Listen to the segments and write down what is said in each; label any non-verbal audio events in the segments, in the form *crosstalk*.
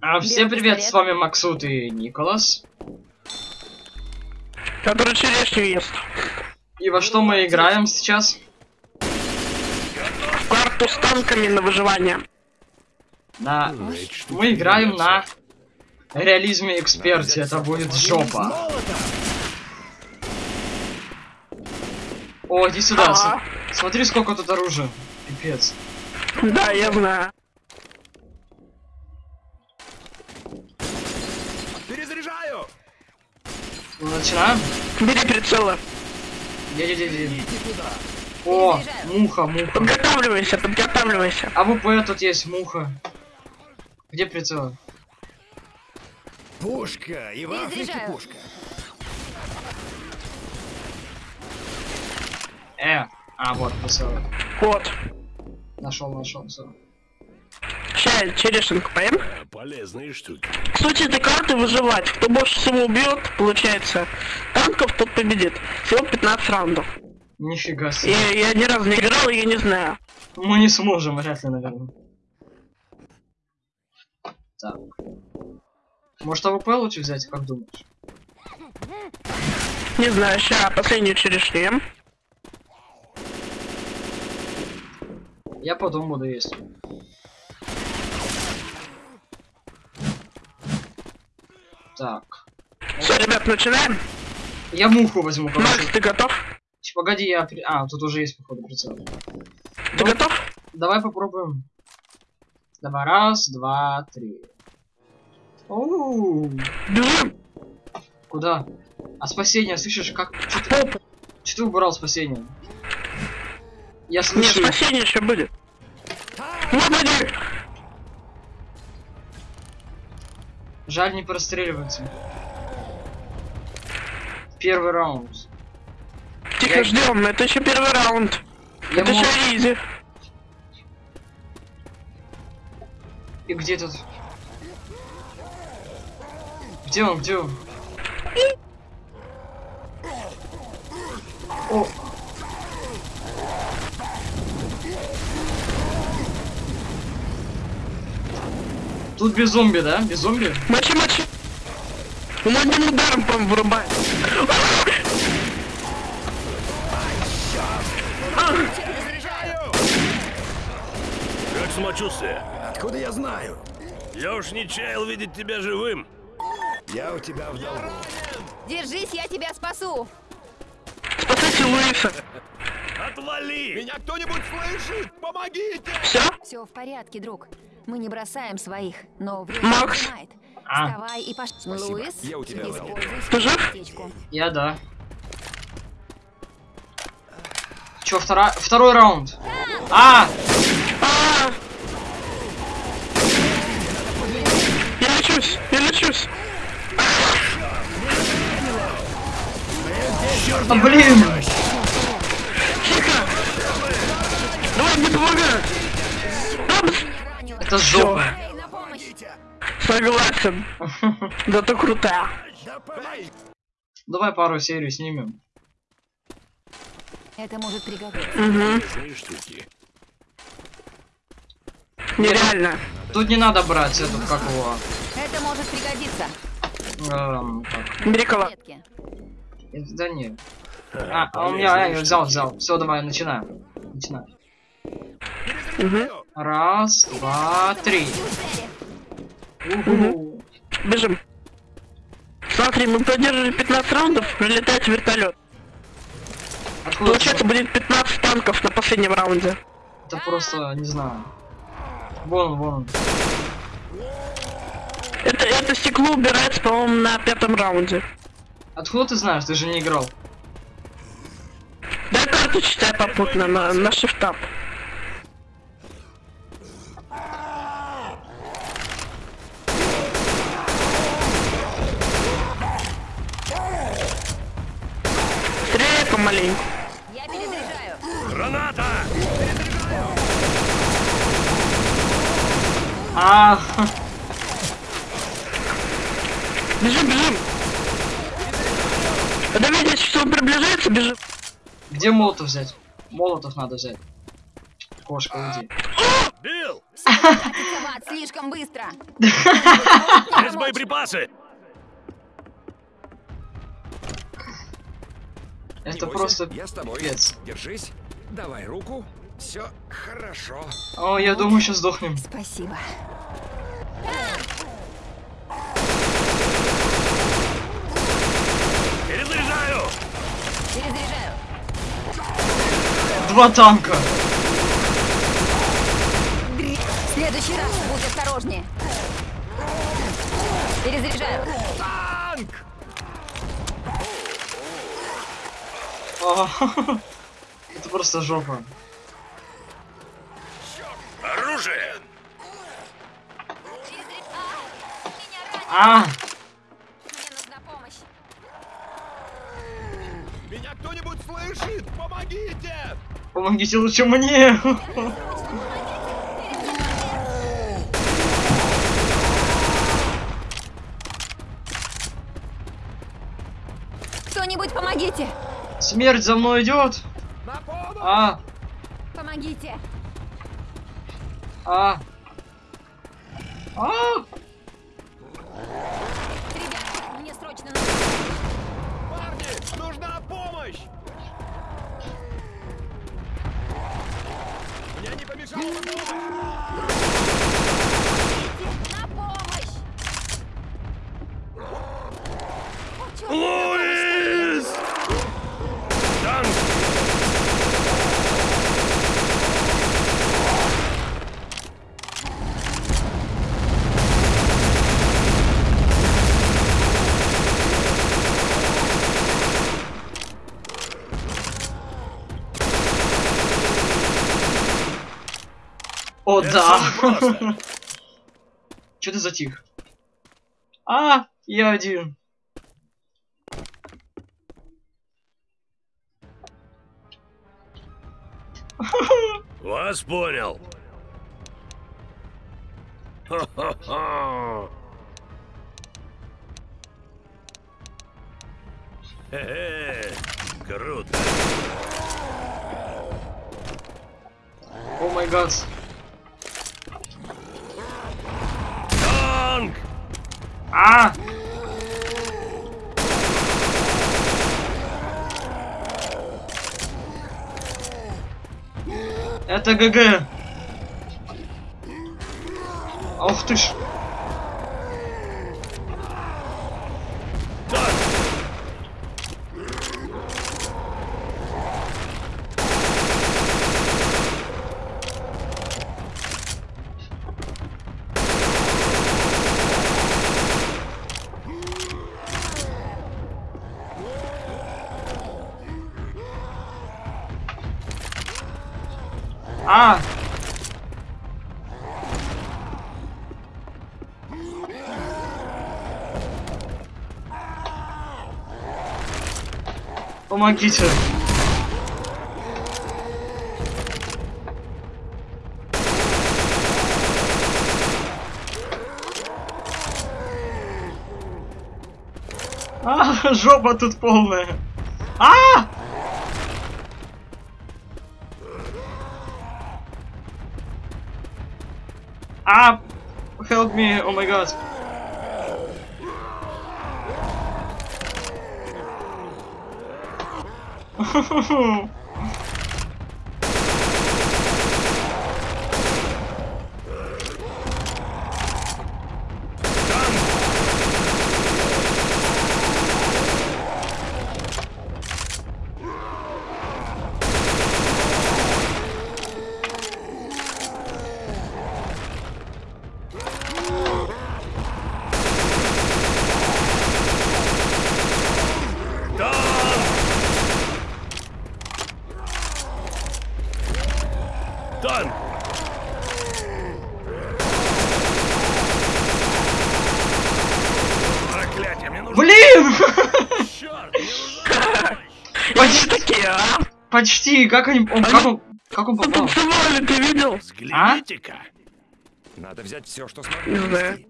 А, всем привет, пистолет. с вами Максут и Николас. Который черешню ест. И во что мы играем сейчас? В карту с танками на выживание. На... Мы играем на реализме эксперте, это будет жопа. О, иди сюда, с- Ага. смотри сколько тут оружия. Пипец. Да, я знаю. Ну, начинаем? Бери. Иди-иди-иди. О, муха, муха. Подготавливайся, подготавливайся. А ВП тут есть муха. Где прицел? Пушка! И в Африке пушка! Э, а вот прицел. Вот. Нашел, нашел, все. Сейчас черешенку поем. Полезные штуки. Суть этой карты выживать. Кто больше всего убьет, получается, танков, тот победит. Всего 15 раундов. Нифига Я, себе. я ни разу не играл, и я не знаю. Мы не сможем, вряд ли, наверное. Так. Может AWP лучше взять, как думаешь? Не знаю, сейчас последнюю черешню ем. Я потом буду есть. Так. Все, ребят, начинаем. Я муху возьму, Макс, короче. ты готов? Ч- Погоди, я... при- А, тут уже есть, походу, прицел. Ты Ну, готов? Давай попробуем. Давай, раз, два, три. Оу, Бежим. куда? А спасение, слышишь, как... Че ты, чё ты убрал спасение? Я Нет, слышу. спасение еще будет. Господи! Жаль, не простреливается. Первый раунд. Тихо, Я- ждем, это еще первый раунд. Я это мог- еще изи. И где тут? Где он, где он? О! Тут без зомби, да? Без зомби? Мочи, мочи. Он одним ударом, по вырубает. Как самочувствие? Откуда я знаю? Я уж не чаял видеть тебя живым. Я у тебя в долгу. Держись, я тебя спасу. Спасайте Луиса. Отвали! Меня кто-нибудь слышит? Помогите! Все? Все в порядке, друг. Мы не бросаем своих, но время Макс. поджимает. А. Вставай и пош... Луис, Я у тебя Ты жив? Я да. Чё, втора... второй раунд? А! А! Я лечусь, я лечусь. а блин! Тихо. Давай, не помогай. Это жопа. Согласен. *laughs* Да ты помоги! Давай пару серий снимем. Это может пригодиться. Угу. Нереально. Тут не надо брать этот, как его... Это может пригодиться. эм, э, Да не. А, а у меня, я взял, взял. Все, давай, начинаем. Начинаем. Перезаряжаю! Раз, два, три. Уху. Бежим. Смотри, мы продержали 15 раундов, прилетает вертолет. Откуда Получается, это? будет 15 танков на последнем раунде. Это просто, не знаю. Вон, он, вон. он. Это, это стекло убирается, по-моему, на пятом раунде. Откуда ты знаешь? Ты же не играл. Дай карту читай попутно на, на шифтап. Стреляй помаленьку. Я перезаряжаю. Граната! А, Бежим, бежим. Когда видишь, что он приближается, бежим. где молотов взять? Молотов надо взять. Кошка, уйди. Катится в ад слишком быстро. есть боеприпасы. Это бойся, просто я с тобой. Держись. Давай руку. Все хорошо. О, я думаю, сейчас сдохнем. Спасибо. Перезаряжаю. Перезаряжаю. Два танка. В следующий раз будь осторожнее. Перезаряжаю. Танк! А, *laughs* Это просто жопа. Оружие. А, Мне нужна помощь. Меня кто-нибудь слышит? Помогите! Помогите лучше мне. Кто-нибудь помогите! Смерть за мной идет. А, Помогите! а. А, Ребята, мне срочно нужно... Парни, нужна помощь! Мне не помешала бы помощь! На помощь! Луис! Танк! О, Это да. Че *laughs* ты затих? А, я один. *laughs* Вас понял. Хе-хе, круто. О май гад. Танк! А! Это ГГ. Ох ты ж. Помогите. А, *laughs* жопа тут полная. А! А! Help me, oh my god. フフフ。Танк! Танк! Проклятие, мне нужно... Блин! Черт! Почти такие, а? Почти, как они... Он, как он... Как он попал? Танцевали, ты видел? Взгляните-ка! Надо взять все, что смогу. Не знаю. унести.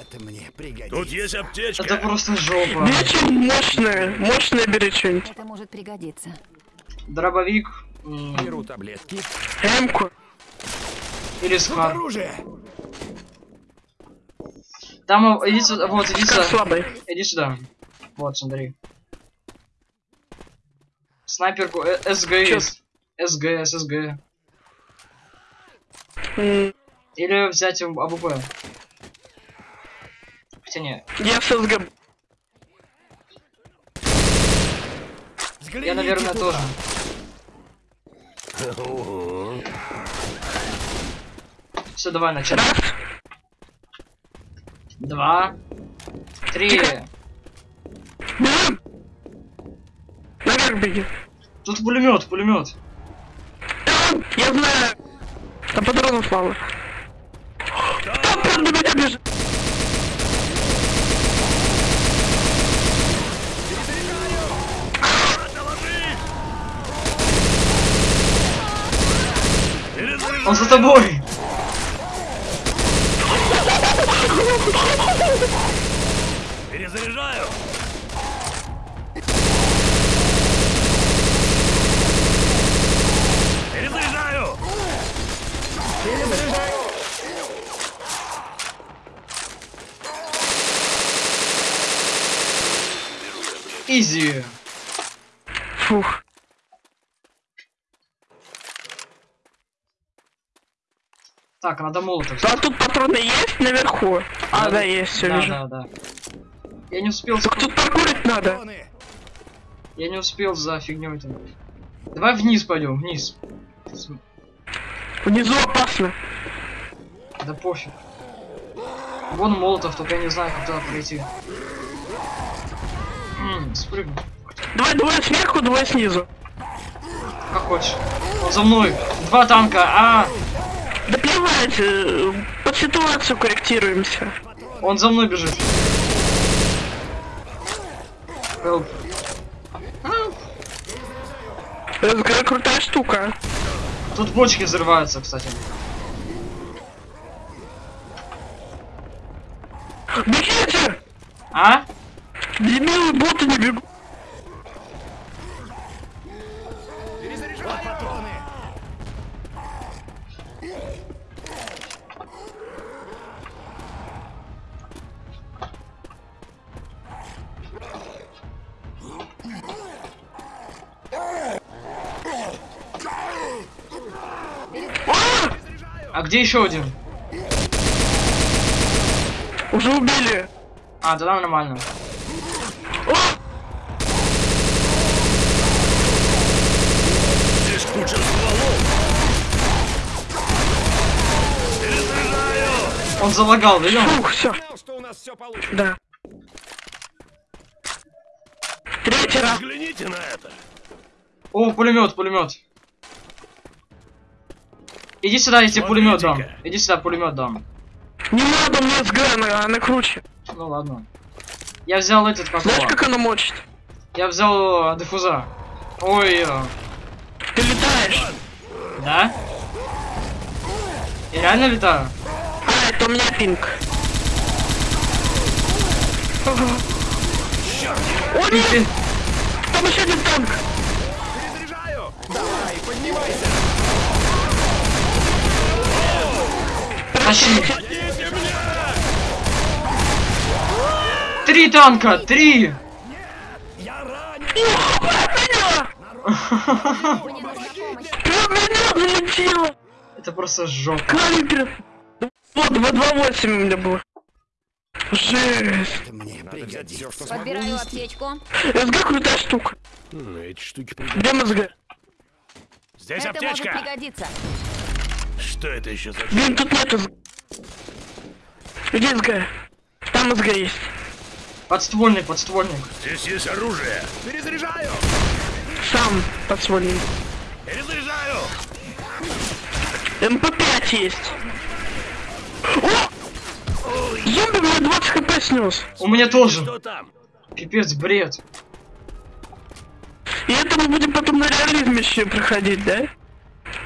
Это мне пригодится. Тут есть аптечка. Это просто жопа. Бери что-нибудь мощное, мощное бери что-нибудь. Это может пригодиться. Дробовик. Беру таблетки. Эмку. Или оружие! Там, э, иди сюда, вот, иди сюда. слабый. Иди сюда. Вот, смотри. Снайперку э, СГ есть. СГ, Или взять АБ- АБП. Хотя не. Я с СГ. Я, наверное, тоже. Все, давай. Раз. Два. Три. Наверх беги. Тут пулемет, пулемет. Я знаю. Там патронов мало. Там прям на меня бежит. Он за тобой. Перезаряжаю. Перезаряжаю. Изи. Фух. Так, надо молотов. А тут патроны есть наверху? А, да, есть, все Да, вижу. да, да. Я не успел, Так тут паркурить надо. Я не успел за фигней там. Давай вниз пойдем, вниз. Внизу опасно. Да пофиг. Вон молотов, только я не знаю, как туда пройти. М, спрыгну. Давай двое сверху, двое снизу. Как хочешь. Он за мной. Два танка. А, Да плевать, э, под ситуацию корректируемся. он за мной бежит. Help. Это какая крутая штука. Тут бочки взрываются, кстати. Бегите! А? Дебилы, боты не бегут. Где еще один? Уже убили. А, тогда нормально. Здесь куча стволов. Перезаряжаю. Он залагал, видел? Фух, все. Да. Третий раз. Взгляните на это. О, пулемет, пулемет. Иди сюда, я тебе пулемет дам. Иди сюда, пулемет дам. Не надо мне СГ, она, она круче. Ну ладно. Я взял этот как Знаешь, как она мочит? Я взял э, диффуза. Ой, э, Ты летаешь. да? Я реально летаю? А, это у меня пинг. О, нет! Ты- Там еще один танк! Перезаряжаю! Давай, поднимайся! Тащи. Три танка, три! Это просто жопа. Калибр! Вот, 228 у меня было. Жесть! Мне Надо взять все, что Подбираю аптечку. СГ крутая штука. М, Эти штуки Где МСГ? Здесь Это может аптечка. пригодиться. Что это еще за... Блин, тут нет СГ. Где СГ? Там СГ есть. Подствольник, подствольник. Здесь есть оружие. Перезаряжаю! Сам подсвольник. Перезаряжаю. MP5 есть. О! Зомби мне 20 HP снес. У меня тоже. Что там? Пипец, бред. И это мы будем потом на реализме еще проходить, да?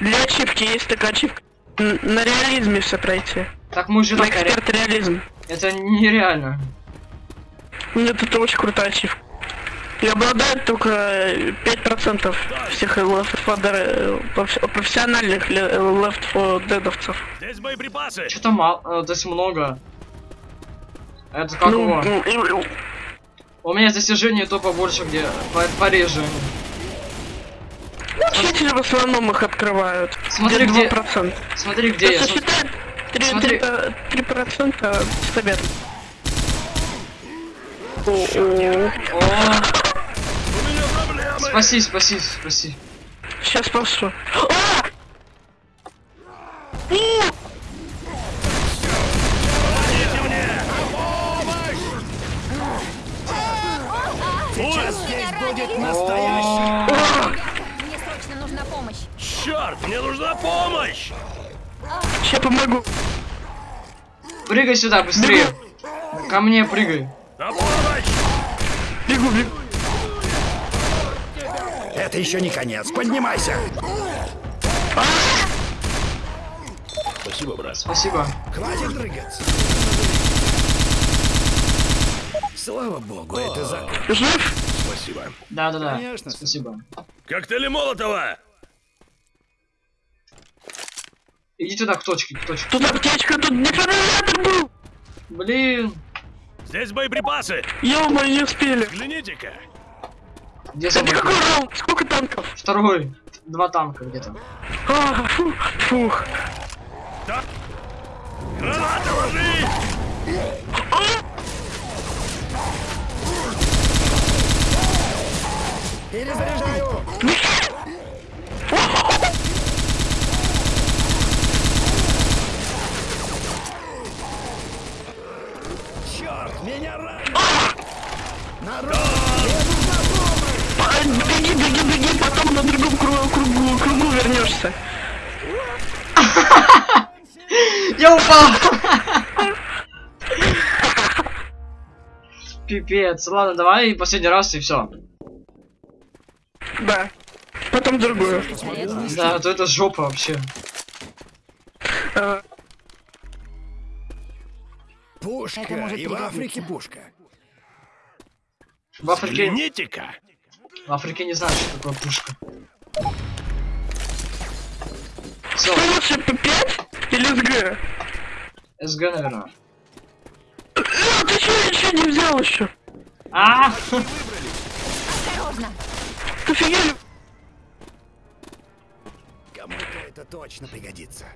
Для ачивки есть такая ачивка. На реализме все пройти. Так мы уже На так эксперт реализм. Это нереально. Нет, это очень крутая ачивка. И обладает только э, 5% всех Left 4 Dead, э, профессиональных Left 4 Deadовцев. Здесь боеприпасы. Что-то мало, э, то есть много. Это как Ну, его? ну, и- У меня достижение то побольше, где по- Учители в основном их открывают. Смотри, где где- 2%. Смотри, где я. Если См- считать 3, Смотри. 3% побед. О, о, О, У меня проблемы. спаси, спаси, спаси. Сейчас спасу. А! Сейчас здесь будет настоящий... О, Мне срочно нужна помощь. Черт, мне нужна помощь. Сейчас помогу. прыгай сюда, быстрее. Ко мне прыгай. На помощь. Бегу, бегу. Это еще не конец. Поднимайся. Спасибо, брат. Спасибо. Хватит дрыгаться. Слава богу, это закон. Жив? Спасибо. Да, да, да. Конечно. Спасибо. Коктейли Молотова. Иди туда к точке, к точке. Тут аптечка, тут дефибриллятор был. Блин. Здесь боеприпасы. Ё-моё, не успели. Взгляните-ка. Где Это какой раунд? Сколько танков? Второй. Два танка где-то. А, фу, фух. Гранаты ложи. Перезаряжаю. Пипец. Ладно, давай последний раз и все. Да. Потом другую. Да, а то это жопа вообще. А, пушка. Это может И в. Африке пушка. В Африке, Взгляните-ка. в Африке не знаю, что такое пушка. Все, Что лучше, П5 или СГ? СГ, наверное. А, ты что, ничего не взял еще? А! Осторожно. Офигели? Кому-то это точно пригодится.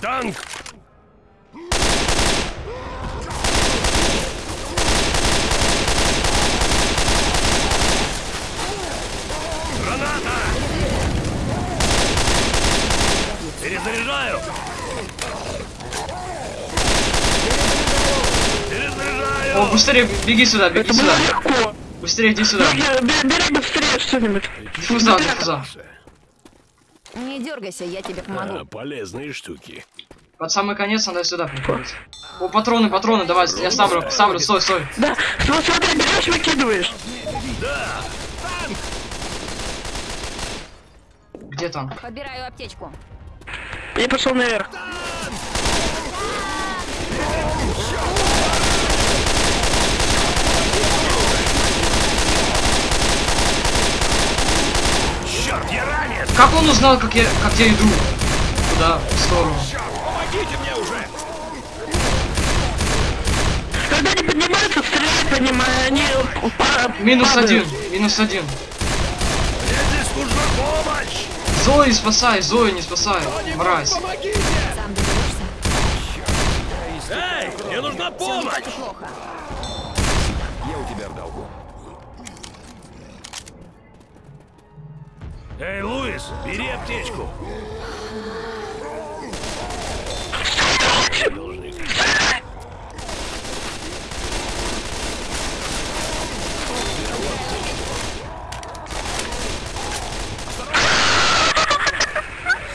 Танк. Граната. Перезаряжаю. Перезаряжаю. О, быстрее беги сюда, беги Это сюда. легко. Быстрее иди сюда. Бери, быстрее что-нибудь. Диффуза, диффуза. Не дергайся, я тебе А, помогу. полезные штуки. Под самый конец надо сюда приходить. О, патроны, патроны, давай, я ставлю, ставлю, стой, стой. Да, вот смотри, берешь, выкидываешь. Где там? Подбираю аптечку. Я пошел наверх я ранен! Как он узнал, как я, как я иду? Куда? В сторону. Помогите мне уже! Когда они поднимаются, стрелять по ним, а они Минус падают. один, минус один. Мне здесь нужна помощь! Зои спасай, Зои не спасай, мразь. Доберешься. Эй, мне нужна помощь! Эй, Луис, бери аптечку.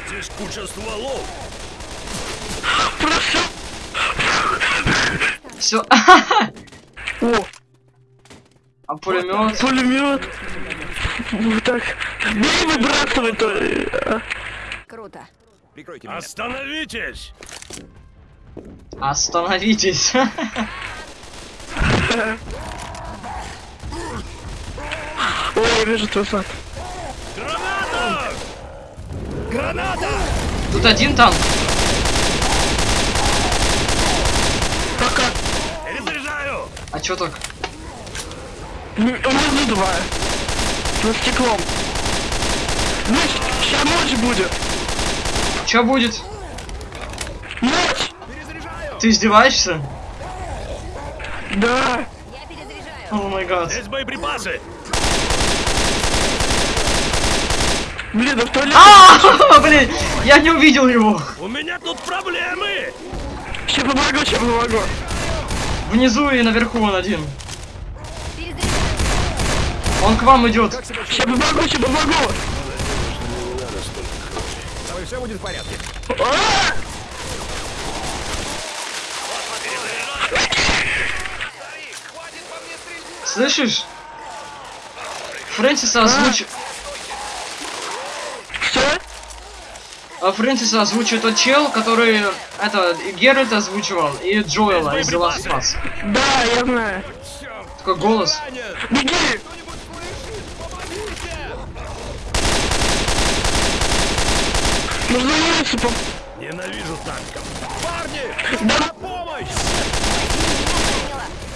Здесь куча стволов. Все. О, А пулемет? пулемет. Вот так. Бери, выбрасывай то. э, а. Круто. Прикройте меня. Остановитесь! Остановитесь. *laughs* Ой, я вижу твой зад. Граната! Граната! Тут один танк. Пока. Перезаряжаю! А чё так? М, Внизу два. За стеклом. Ну, сейчас ночь будет. Чё будет? Ночь! Ты издеваешься? Да. Я перезаряжаю. О май гад. Здесь боеприпасы! Блин, да в туалет. А, *laughs* блин, я не увидел его. У меня тут проблемы! Сейчас помогу, сейчас помогу. Внизу и наверху он один. Он к вам идет. Сейчас помогу, сейчас помогу. С тобой все будет в порядке. А! Слышишь? Фрэнсиса озвучил. Что? А Фрэнсиса озвучил тот чел, который это Геральт озвучивал и Джоэла из The Last of Us. Да, я знаю. Такой голос. Беги! Нужно улицу по... Ненавижу танков! Да,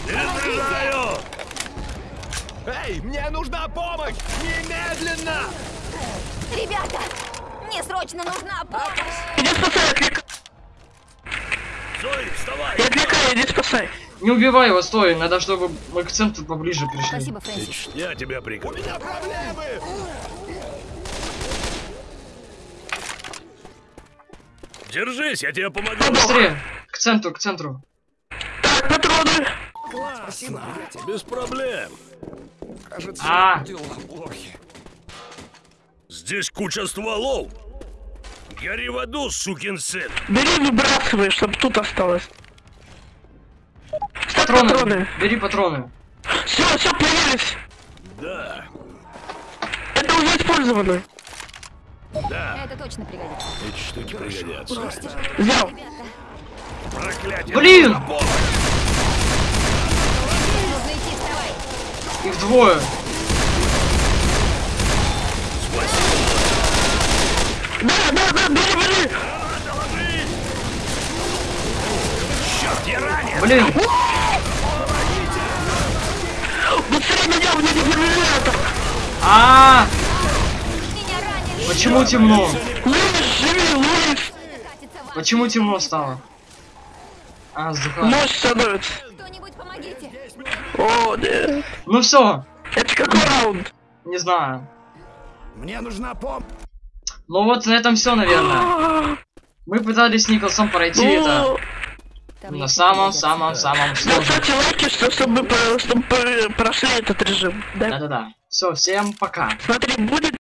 Перезаряжаю! Эй, мне нужна помощь! Немедленно! Ребята, мне срочно нужна помощь. иди спасай, отвлекай. Зои, вставай! Я отвлекаю, иди спасай. Не убивай его, стой, надо, чтобы мы к центру поближе пришли. Спасибо, Фрэнсис. Я тебя прикрою. Держись, я тебе помогу. Быстрее! К центру, к центру. Так, патроны. Спасибо, приятель. Без проблем. Кажется, А. дела плохи. Здесь куча стволов. Гори в аду, сукин сын. Бери, выбрасывай, чтобы тут осталось. Патроны. патроны. Бери патроны. Все, все, появились. Да, Это уже использовано. Да, Это точно пригодится. эти штуки пригодятся. Взял. Проклятие. Блин! вставай. Их двое. Да, да, да, бери, бери. Черт, я ранен. Блин, Быстрее меня, у меня дефибриллятор. а, Меня ранили. Почему темно? Почему темно стало? А. Ночь становится. Помогите. О. Ну все, Это какой раунд? не знаю. Мне нужна помощь. Ну вот на этом все, наверное. *gasps* Мы пытались с Николсом пройти это ну, Там на есть самом-самом-самом сложном. Ставьте лайки, что- чтобы, чтобы прошли этот режим. Да? Да-да-да. Все, всем пока. Смотри, будет